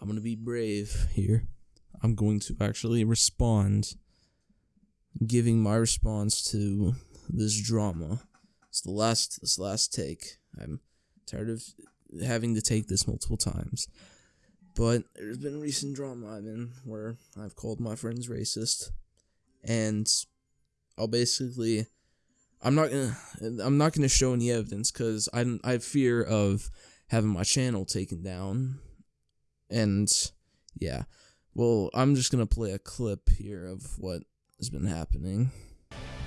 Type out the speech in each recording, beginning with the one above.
I'm gonna be brave here. I'm going to actually respond, giving my response to this drama. It's the last this last take. I'm tired of having to take this multiple times. But there's been recent drama I've been where I've called my friends racist, and I'll basically, I'm not gonna, I'm not gonna show any evidence because I I fear of having my channel taken down, and yeah, well I'm just gonna play a clip here of what has been happening.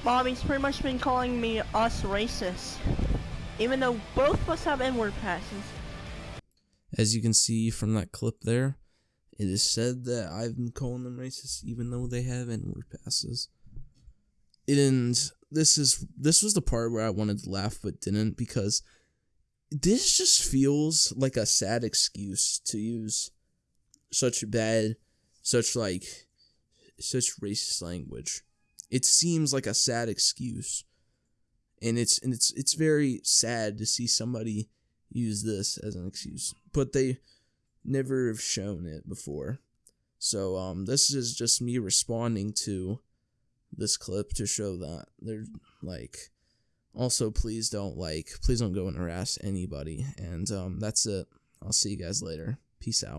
Bobby's pretty much been calling me us racist. Even though both of us have N-word passes. As you can see from that clip there, it is said that I've been calling them racist even though they have N-word passes. And this is this was the part where I wanted to laugh but didn't because this just feels like a sad excuse to use such bad such like such racist language. It seems like a sad excuse. And it's and it's it's very sad to see somebody use this as an excuse. But they never have shown it before. So um this is just me responding to this clip to show that they're like also please don't like please don't go and harass anybody and um that's it. I'll see you guys later. Peace out.